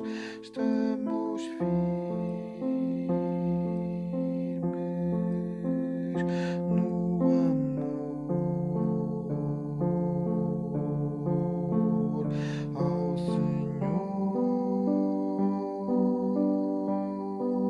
nós estamos firmes.